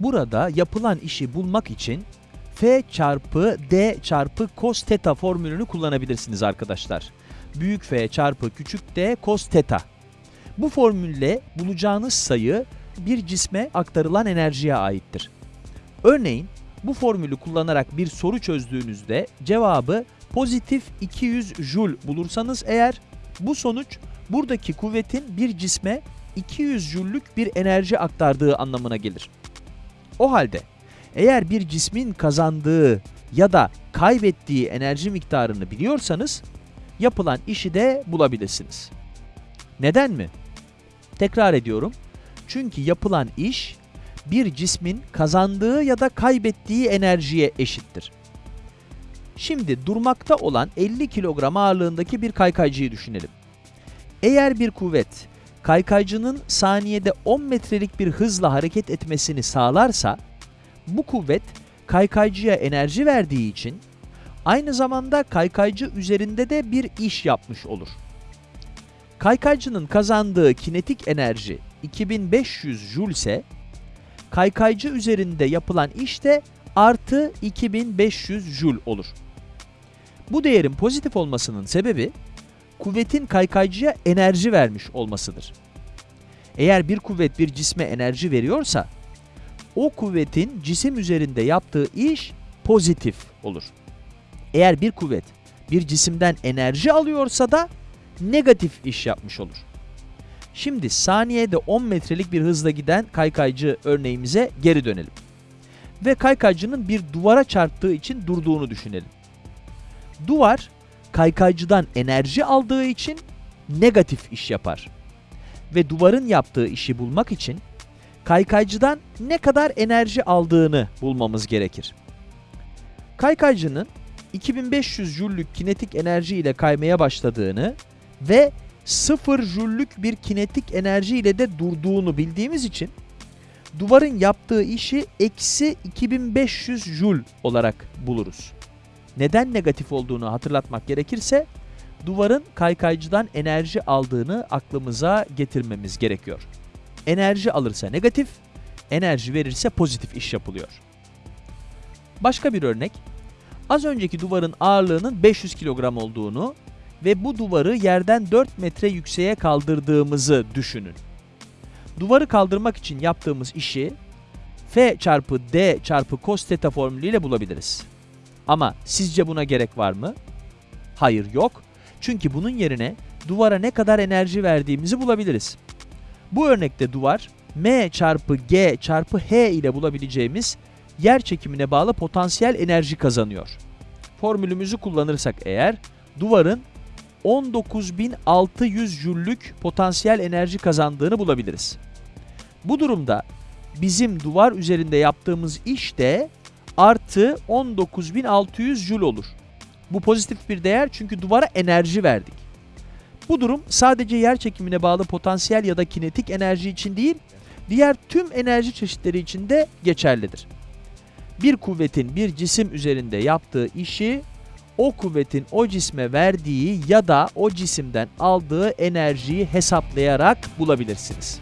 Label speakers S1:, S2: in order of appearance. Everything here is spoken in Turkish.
S1: Burada yapılan işi bulmak için F çarpı D çarpı cos theta formülünü kullanabilirsiniz arkadaşlar. Büyük F çarpı küçük D cos theta. Bu formülle bulacağınız sayı bir cisme aktarılan enerjiye aittir. Örneğin bu formülü kullanarak bir soru çözdüğünüzde cevabı pozitif 200 joule bulursanız eğer bu sonuç buradaki kuvvetin bir cisme 200 joule'lük bir enerji aktardığı anlamına gelir. O halde eğer bir cismin kazandığı ya da kaybettiği enerji miktarını biliyorsanız yapılan işi de bulabilirsiniz. Neden mi? Tekrar ediyorum. Çünkü yapılan iş bir cismin kazandığı ya da kaybettiği enerjiye eşittir. Şimdi durmakta olan 50 kilogram ağırlığındaki bir kaykaycıyı düşünelim. Eğer bir kuvvet kaykaycının saniyede 10 metrelik bir hızla hareket etmesini sağlarsa, bu kuvvet kaykaycıya enerji verdiği için aynı zamanda kaykaycı üzerinde de bir iş yapmış olur. Kaykaycının kazandığı kinetik enerji 2500 joule ise kaykaycı üzerinde yapılan iş de artı 2500 joule olur. Bu değerin pozitif olmasının sebebi kuvvetin kaykaycıya enerji vermiş olmasıdır. Eğer bir kuvvet bir cisme enerji veriyorsa o kuvvetin cisim üzerinde yaptığı iş pozitif olur. Eğer bir kuvvet bir cisimden enerji alıyorsa da negatif iş yapmış olur. Şimdi saniyede 10 metrelik bir hızla giden kaykaycı örneğimize geri dönelim. Ve kaykaycının bir duvara çarptığı için durduğunu düşünelim. Duvar kaykaycıdan enerji aldığı için negatif iş yapar. Ve duvarın yaptığı işi bulmak için kaykaycıdan ne kadar enerji aldığını bulmamız gerekir. Kaykaycının 2500 jüllük kinetik enerji ile kaymaya başladığını ve 0 jüllük bir kinetik enerji ile de durduğunu bildiğimiz için duvarın yaptığı işi eksi 2500 jül olarak buluruz. Neden negatif olduğunu hatırlatmak gerekirse duvarın kaykaycıdan enerji aldığını aklımıza getirmemiz gerekiyor. Enerji alırsa negatif, enerji verirse pozitif iş yapılıyor. Başka bir örnek. Az önceki duvarın ağırlığının 500 kilogram olduğunu ve bu duvarı yerden 4 metre yükseğe kaldırdığımızı düşünün. Duvarı kaldırmak için yaptığımız işi F çarpı D çarpı cos theta formülüyle bulabiliriz. Ama sizce buna gerek var mı? Hayır yok. Çünkü bunun yerine duvara ne kadar enerji verdiğimizi bulabiliriz. Bu örnekte duvar M çarpı G çarpı H ile bulabileceğimiz yer çekimine bağlı potansiyel enerji kazanıyor. Formülümüzü kullanırsak eğer duvarın 19.600 jüllük potansiyel enerji kazandığını bulabiliriz. Bu durumda bizim duvar üzerinde yaptığımız iş de artı 19.600 jül olur. Bu pozitif bir değer çünkü duvara enerji verdik. Bu durum sadece yer çekimine bağlı potansiyel ya da kinetik enerji için değil, diğer tüm enerji çeşitleri için de geçerlidir. Bir kuvvetin bir cisim üzerinde yaptığı işi o kuvvetin o cisme verdiği ya da o cisimden aldığı enerjiyi hesaplayarak bulabilirsiniz.